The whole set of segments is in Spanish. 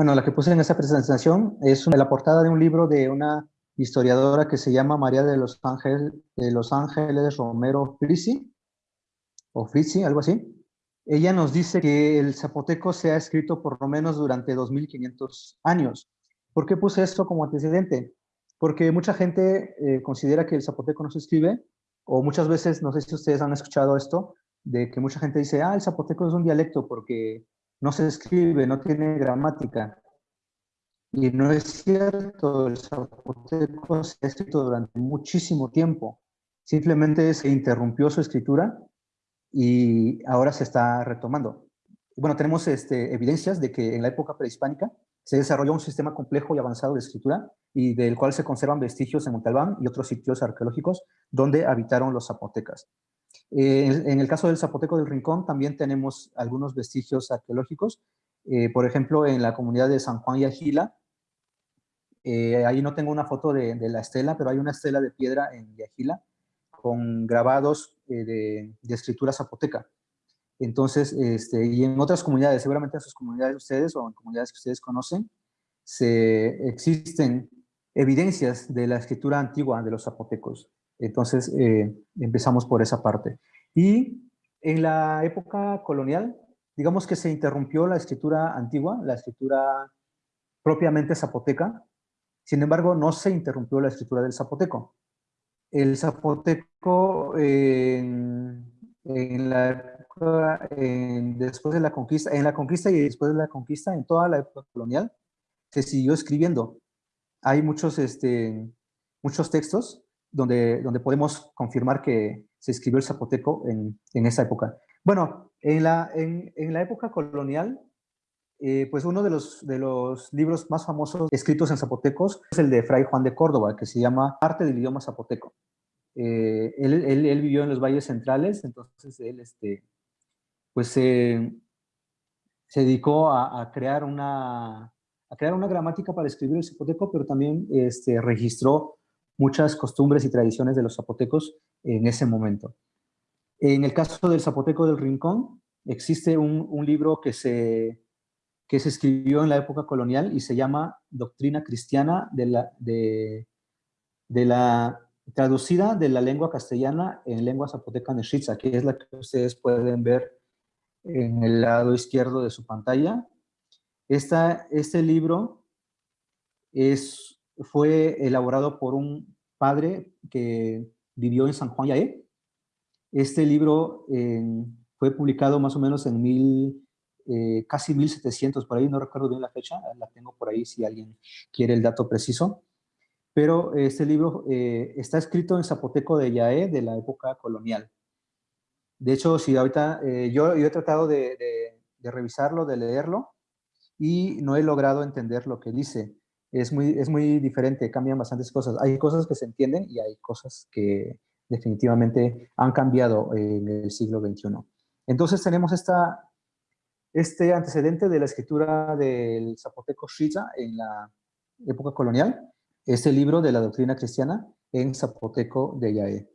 Bueno, la que puse en esa presentación es la portada de un libro de una historiadora que se llama María de los Ángeles, de los Ángeles Romero Frisi, o Frisi, algo así. Ella nos dice que el zapoteco se ha escrito por lo menos durante 2500 años. ¿Por qué puse esto como antecedente? Porque mucha gente eh, considera que el zapoteco no se escribe, o muchas veces, no sé si ustedes han escuchado esto, de que mucha gente dice, ah, el zapoteco es un dialecto porque no se escribe, no tiene gramática. Y no es cierto, el zapoteco se ha escrito durante muchísimo tiempo. Simplemente se interrumpió su escritura y ahora se está retomando. Bueno, tenemos este, evidencias de que en la época prehispánica se desarrolló un sistema complejo y avanzado de escritura y del cual se conservan vestigios en Montalbán y otros sitios arqueológicos donde habitaron los zapotecas. Eh, en el caso del Zapoteco del Rincón también tenemos algunos vestigios arqueológicos. Eh, por ejemplo, en la comunidad de San Juan y Agila, eh, ahí no tengo una foto de, la estela, pero hay una estela de piedra en Yajila con grabados de, escritura zapoteca. Entonces, este, y en otras comunidades, seguramente en sus comunidades ustedes o en comunidades que ustedes conocen, se, existen evidencias de la escritura antigua de los zapotecos. Entonces, eh, empezamos por esa parte. Y en la época colonial, digamos que se interrumpió la escritura antigua, la escritura propiamente zapoteca, sin embargo, no se interrumpió la escritura del zapoteco. El zapoteco en, la después de la conquista, en la conquista y después de la conquista, en toda la época colonial, se siguió escribiendo. Hay muchos, este, muchos textos donde, donde podemos confirmar que se escribió el zapoteco en, en esa época. Bueno, en la, en, en la época colonial, eh, pues uno de los, de los libros más famosos escritos en zapotecos es el de Fray Juan de Córdoba, que se llama Arte del idioma zapoteco. Eh, él, él, vivió en los valles centrales, entonces él este, pues se dedicó a, a, crear una, a crear una gramática para escribir el zapoteco, pero también este, registró muchas costumbres y tradiciones de los zapotecos en ese momento. En el caso del zapoteco del Rincón, existe un, libro que se, que se escribió en la época colonial y se llama Doctrina Cristiana de la, de, la traducida de la lengua castellana en lengua zapoteca nechiza, que es la que ustedes pueden ver en el lado izquierdo de su pantalla. Esta, este libro es fue elaborado por un padre que vivió en San Juan Yaé. Este libro fue publicado más o menos en mil, eh, casi 1700, por ahí no recuerdo bien la fecha, la tengo por ahí si alguien quiere el dato preciso. Pero este libro eh, está escrito en zapoteco de Yaé de la época colonial. De hecho, si ahorita eh, yo, he tratado de revisarlo, de leerlo, y no he logrado entender lo que dice es muy, es muy diferente, cambian bastantes cosas. Hay cosas que se entienden y hay cosas que definitivamente han cambiado en el siglo XXI. Entonces tenemos esta, este antecedente de la escritura del zapoteco Shiza en la época colonial, este libro de la doctrina cristiana en zapoteco de Yaé.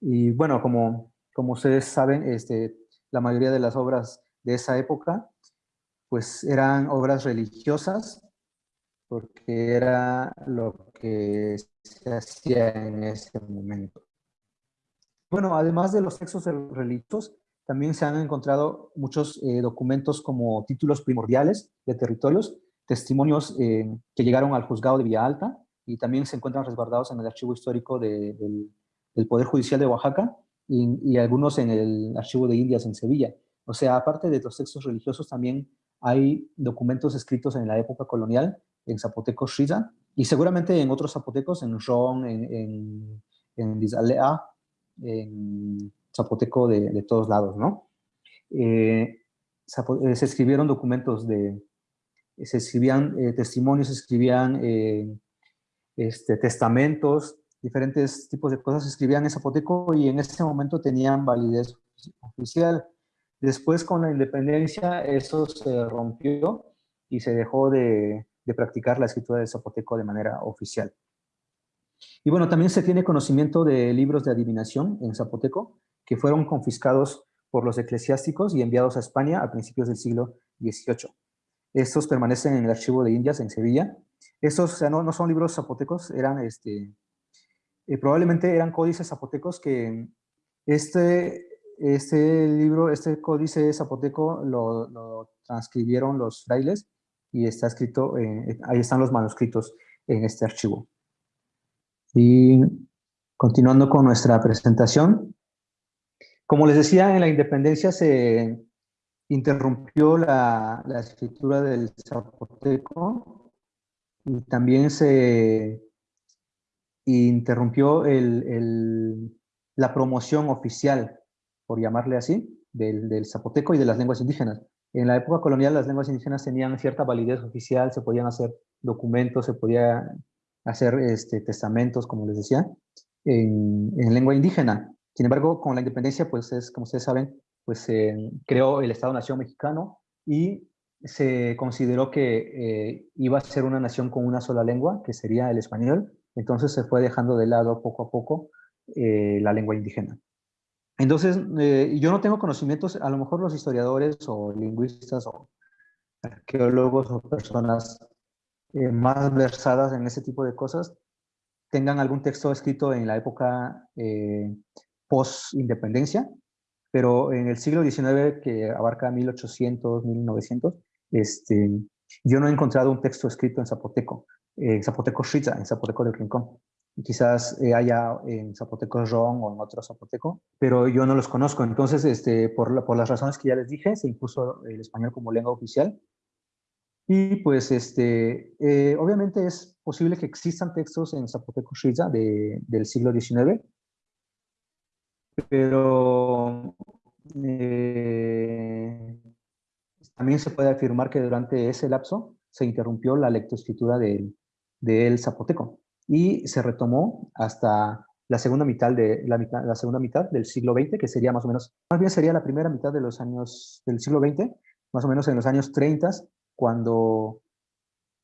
Y bueno, como, como ustedes saben, este, la mayoría de las obras de esa época pues eran obras religiosas porque era lo que se hacía en ese momento. Bueno, además de los textos religiosos, también se han encontrado muchos eh, documentos como títulos primordiales de territorios, testimonios eh, que llegaron al juzgado de Villa Alta y también se encuentran resguardados en el archivo histórico del, Poder Judicial de Oaxaca y, y, algunos en el archivo de Indias en Sevilla. O sea, aparte de los textos religiosos, también hay documentos escritos en la época colonial en zapoteco Shiza, y seguramente en otros zapotecos, en Ron, en, en, en Dizalea, en zapoteco de, de, todos lados, ¿no? Eh, eh se escribieron documentos de, se escribían eh, testimonios, se escribían eh, este, testamentos, diferentes tipos de cosas se escribían en zapoteco y en ese momento tenían validez oficial. Después con la independencia eso se rompió y se dejó de, de practicar la escritura del zapoteco de manera oficial. Y bueno, también se tiene conocimiento de libros de adivinación en zapoteco que fueron confiscados por los eclesiásticos y enviados a España a principios del siglo XVIII. Estos permanecen en el archivo de Indias en Sevilla. Estos o sea, no, no, son libros zapotecos, eran este, eh, probablemente eran códices zapotecos que este, este libro, este códice zapoteco lo, lo transcribieron los frailes y está escrito, ahí están los manuscritos en este archivo. Y continuando con nuestra presentación, como les decía, en la independencia se interrumpió la, la escritura del zapoteco y también se interrumpió el, el, la promoción oficial, por llamarle así, del, del zapoteco y de las lenguas indígenas. En la época colonial las lenguas indígenas tenían cierta validez oficial, se podían hacer documentos, se podía hacer este, testamentos, como les decía, en, en, lengua indígena. Sin embargo, con la independencia, pues es, como ustedes saben, pues se creó el Estado-Nación mexicano y se consideró que eh, iba a ser una nación con una sola lengua, que sería el español, entonces se fue dejando de lado poco a poco eh, la lengua indígena. Entonces, eh, yo no tengo conocimientos, a lo mejor los historiadores o lingüistas o arqueólogos o personas eh, más versadas en ese tipo de cosas tengan algún texto escrito en la época eh, post-independencia, pero en el siglo XIX, que abarca 1800, 1900, este, yo no he encontrado un texto escrito en zapoteco, en zapoteco Shritza, en zapoteco del Rincón quizás eh, haya en zapoteco ron o en otro zapoteco, pero yo no los conozco. Entonces, este, por, por las razones que ya les dije, se impuso el español como lengua oficial. Y pues, este, eh, obviamente es posible que existan textos en zapoteco shiza de, del siglo XIX, pero eh, también se puede afirmar que durante ese lapso se interrumpió la lectoescritura del, del zapoteco y se retomó hasta la segunda mitad, de, la, mitad, la segunda mitad del siglo XX, que sería más o menos, más bien sería la primera mitad de los años del siglo XX, más o menos en los años 30, cuando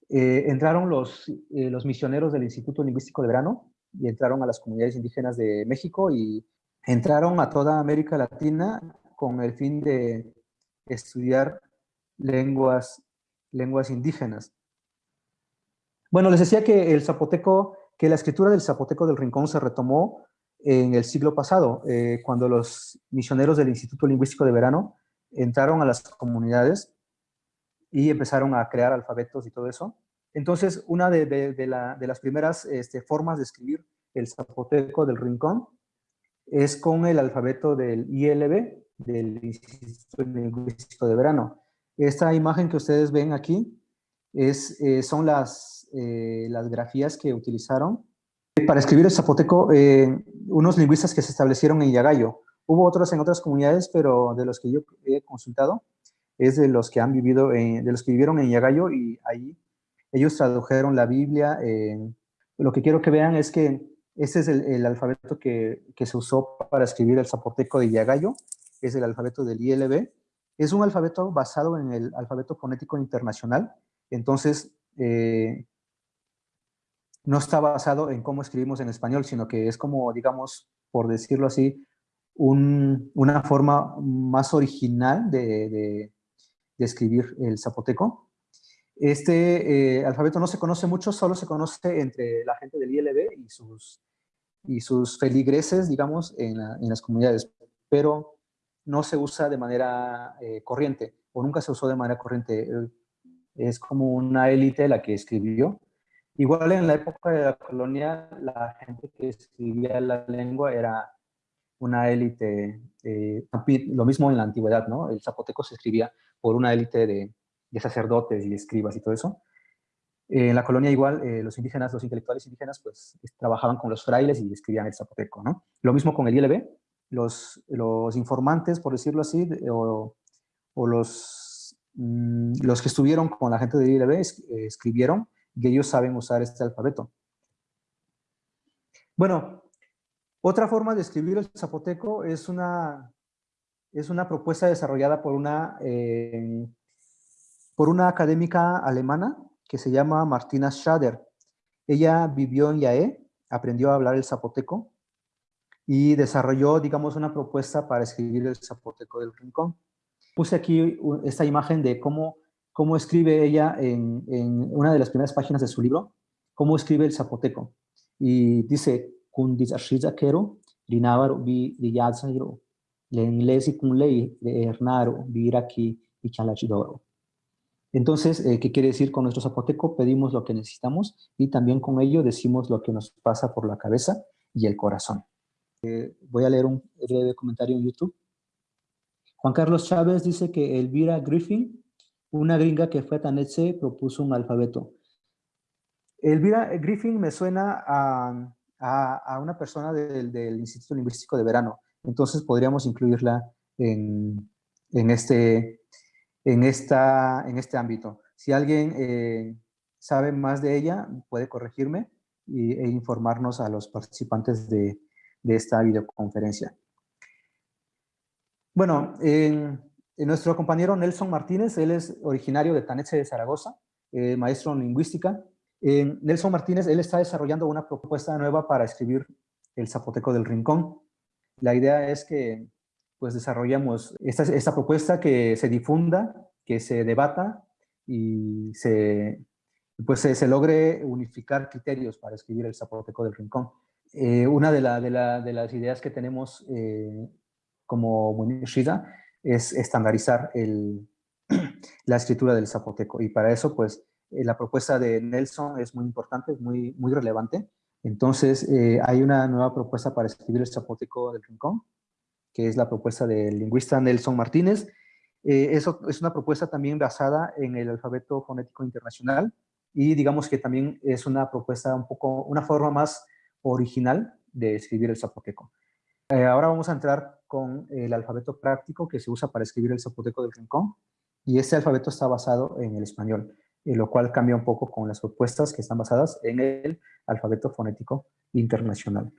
eh, entraron los, eh, los misioneros del Instituto Lingüístico de Verano y entraron a las comunidades indígenas de México y entraron a toda América Latina con el fin de estudiar lenguas, lenguas indígenas. Bueno, les decía que el zapoteco, que la escritura del zapoteco del Rincón se retomó en el siglo pasado, eh, cuando los misioneros del Instituto Lingüístico de Verano entraron a las comunidades y empezaron a crear alfabetos y todo eso. Entonces, una de, de, de, la, de las primeras este, formas de escribir el zapoteco del Rincón es con el alfabeto del ILB, del Instituto Lingüístico de Verano. Esta imagen que ustedes ven aquí es, eh, son las eh, las grafías que utilizaron. Para escribir el zapoteco, eh, unos lingüistas que se establecieron en Yagayo. Hubo otros en otras comunidades, pero de los que yo he consultado, es de los que han vivido, de los que vivieron en Yagayo y ahí ellos tradujeron la Biblia. lo que quiero que vean es que este es el, alfabeto que, que, se usó para escribir el zapoteco de Yagayo, es el alfabeto del ILB. Es un alfabeto basado en el alfabeto fonético internacional, entonces eh, no está basado en cómo escribimos en español, sino que es como, digamos, por decirlo así, un, una forma más original de, de, escribir el zapoteco. Este eh, alfabeto no se conoce mucho, solo se conoce entre la gente del ILB y sus, feligreses, digamos, en las comunidades, pero no se usa de manera eh, corriente, o nunca se usó de manera corriente. Es como una élite la que escribió, Igual en la época de la colonia, la gente que escribía la lengua era una élite, eh, lo mismo en la antigüedad, ¿no? El zapoteco se escribía por una élite de, de, sacerdotes y escribas y todo eso. Eh, en la colonia igual, eh, los indígenas, los intelectuales indígenas, pues trabajaban con los frailes y escribían el zapoteco, ¿no? Lo mismo con el ILB, los, los informantes, por decirlo así, o, o los, mmm, los que estuvieron con la gente del ILB es, escribieron que ellos saben usar este alfabeto. Bueno, otra forma de escribir el zapoteco es una, es una propuesta desarrollada por una, eh, por una académica alemana que se llama Martina Schader. Ella vivió en Yaé, aprendió a hablar el zapoteco y desarrolló, digamos, una propuesta para escribir el zapoteco del rincón. Puse aquí esta imagen de cómo cómo escribe ella en, una de las primeras páginas de su libro, cómo escribe el zapoteco. Y dice, bi liyazahiro, lenlesi kunlei de y. Entonces, eh, ¿qué quiere decir con nuestro zapoteco? Pedimos lo que necesitamos y también con ello decimos lo que nos pasa por la cabeza y el corazón. Eh, voy a leer un breve comentario en YouTube. Juan Carlos Chávez dice que Elvira Griffin, una gringa que fue a Tanetse, propuso un alfabeto. Elvira Griffin me suena a, a, una persona del, del, Instituto Lingüístico de Verano, entonces podríamos incluirla en, en, este, en, esta, en este ámbito. Si alguien eh, sabe más de ella, puede corregirme e informarnos a los participantes de, de esta videoconferencia. Bueno, nuestro compañero Nelson Martínez, él es originario de Tanetse de Zaragoza, eh, maestro en lingüística. Nelson Martínez, él está desarrollando una propuesta nueva para escribir el zapoteco del rincón. La idea es que pues desarrollamos esta, esta propuesta que se difunda, que se debata y se, pues se, logre unificar criterios para escribir el zapoteco del rincón. Eh, una de, de, la, de, las ideas que tenemos eh, como Shida es estandarizar el, la escritura del zapoteco y para eso pues eh, la propuesta de Nelson es muy importante, es muy, muy relevante. Entonces hay una nueva propuesta para escribir el zapoteco del rincón, que es la propuesta del lingüista Nelson Martínez. eso es una propuesta también basada en el alfabeto fonético internacional y digamos que también es una propuesta un poco, una forma más original de escribir el zapoteco. Eh, ahora vamos a entrar con el alfabeto práctico que se usa para escribir el zapoteco del rincón y este alfabeto está basado en el español, eh, lo cual cambia un poco con las propuestas que están basadas en el alfabeto fonético internacional.